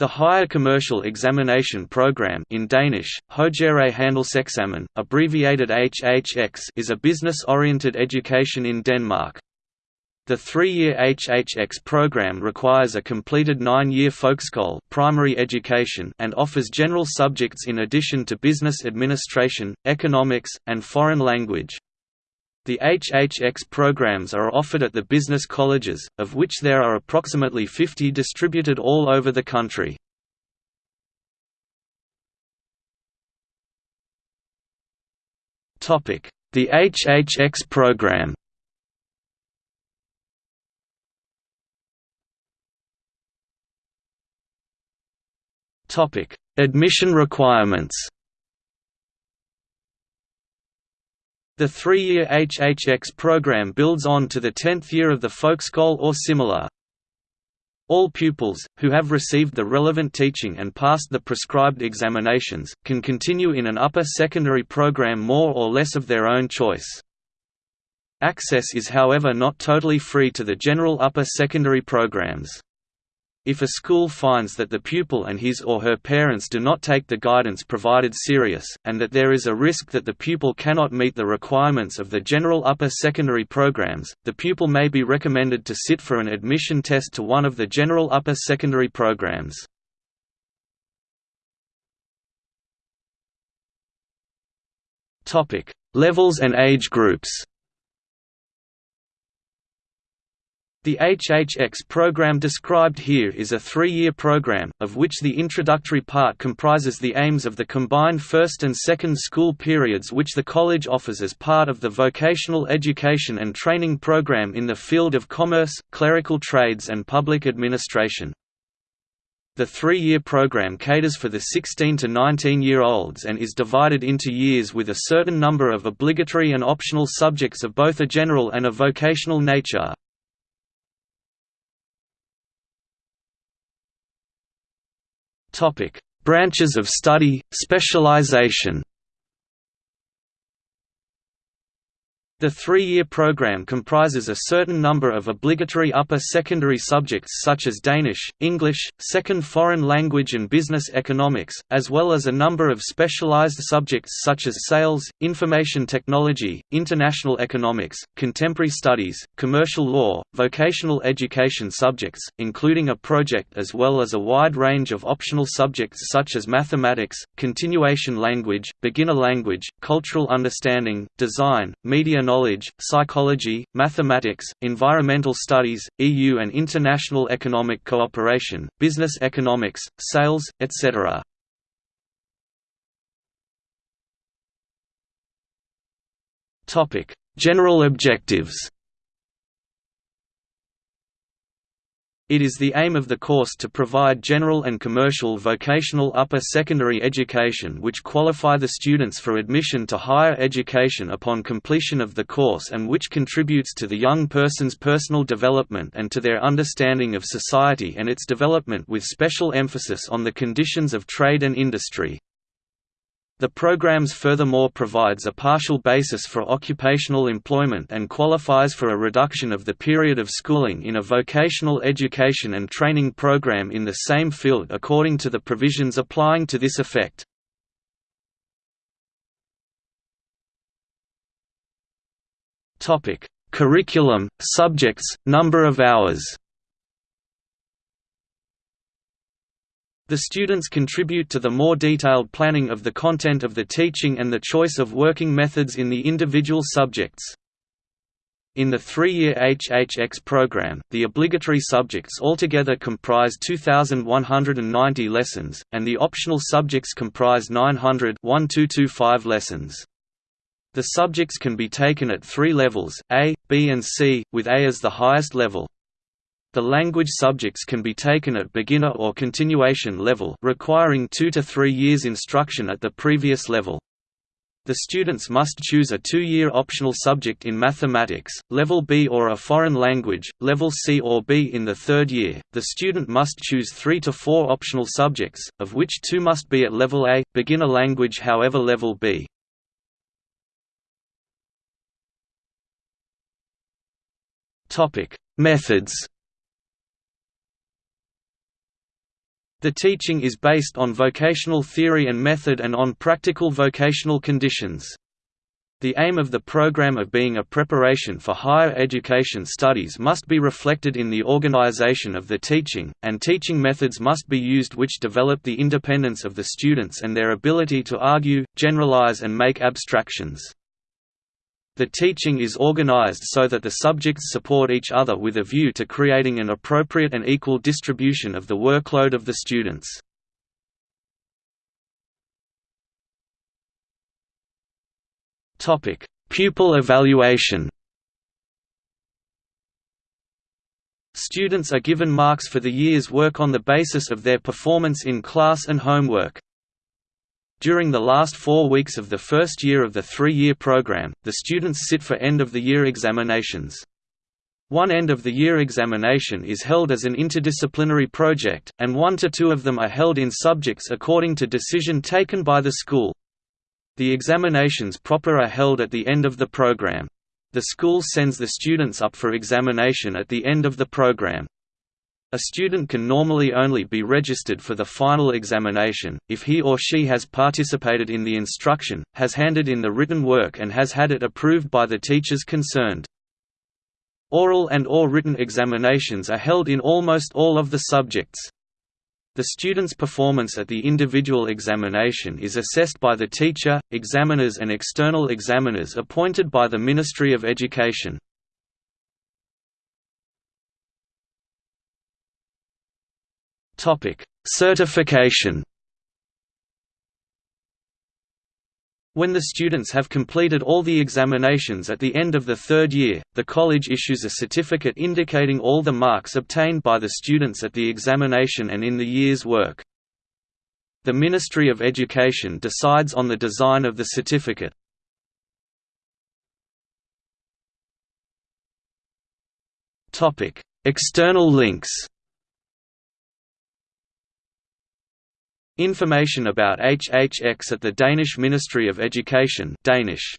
The Higher Commercial Examination Program in Danish, Højere abbreviated HHX is a business-oriented education in Denmark. The three-year HHX program requires a completed nine-year folkeskole primary education and offers general subjects in addition to business administration, economics, and foreign language. The HHX programs are offered at the business colleges, of which there are approximately 50 distributed all over the country. The HHX program Admission requirements The three-year HHX program builds on to the tenth year of the folkeskole or similar. All pupils, who have received the relevant teaching and passed the prescribed examinations, can continue in an upper secondary program more or less of their own choice. Access is however not totally free to the general upper secondary programs. If a school finds that the pupil and his or her parents do not take the guidance provided serious, and that there is a risk that the pupil cannot meet the requirements of the general upper secondary programs, the pupil may be recommended to sit for an admission test to one of the general upper secondary programs. Levels and age groups The HHX program described here is a three-year program, of which the introductory part comprises the aims of the combined first and second school periods which the college offers as part of the vocational education and training program in the field of commerce, clerical trades and public administration. The three-year program caters for the 16 to 19-year-olds and is divided into years with a certain number of obligatory and optional subjects of both a general and a vocational nature. Topic: Branches of study, specialization. The three-year program comprises a certain number of obligatory upper secondary subjects such as Danish, English, second foreign language and business economics, as well as a number of specialized subjects such as sales, information technology, international economics, contemporary studies, commercial law, vocational education subjects, including a project as well as a wide range of optional subjects such as mathematics, continuation language, beginner language, cultural understanding, design, media knowledge, psychology, mathematics, environmental studies, EU and international economic cooperation, business economics, sales, etc. General objectives It is the aim of the course to provide general and commercial vocational upper secondary education which qualify the students for admission to higher education upon completion of the course and which contributes to the young person's personal development and to their understanding of society and its development with special emphasis on the conditions of trade and industry. The programs furthermore provides a partial basis for occupational employment and qualifies for a reduction of the period of schooling in a vocational education and training program in the same field according to the provisions applying to this effect. Curriculum, subjects, number of hours The students contribute to the more detailed planning of the content of the teaching and the choice of working methods in the individual subjects. In the three-year HHX program, the obligatory subjects altogether comprise 2,190 lessons, and the optional subjects comprise 900 lessons. The subjects can be taken at three levels, A, B and C, with A as the highest level. The language subjects can be taken at beginner or continuation level requiring two to three years instruction at the previous level. The students must choose a two-year optional subject in mathematics, level B or a foreign language, level C or B in the third year. The student must choose 3 to 4 optional subjects, of which 2 must be at level A, beginner language however level B. Topic: Methods The teaching is based on vocational theory and method and on practical vocational conditions. The aim of the program of being a preparation for higher education studies must be reflected in the organization of the teaching, and teaching methods must be used which develop the independence of the students and their ability to argue, generalize and make abstractions. The teaching is organized so that the subjects support each other with a view to creating an appropriate and equal distribution of the workload of the students. Pupil evaluation Students are given marks for the year's work on the basis of their performance in class and homework. During the last four weeks of the first year of the three-year program, the students sit for end-of-the-year examinations. One end-of-the-year examination is held as an interdisciplinary project, and one to two of them are held in subjects according to decision taken by the school. The examinations proper are held at the end of the program. The school sends the students up for examination at the end of the program. A student can normally only be registered for the final examination, if he or she has participated in the instruction, has handed in the written work and has had it approved by the teachers concerned. Oral and or written examinations are held in almost all of the subjects. The student's performance at the individual examination is assessed by the teacher, examiners and external examiners appointed by the Ministry of Education. Topic: Certification. When the students have completed all the examinations at the end of the third year, the college issues a certificate indicating all the marks obtained by the students at the examination and in the year's work. The Ministry of Education decides on the design of the certificate. External links Information about HHX at the Danish Ministry of Education Danish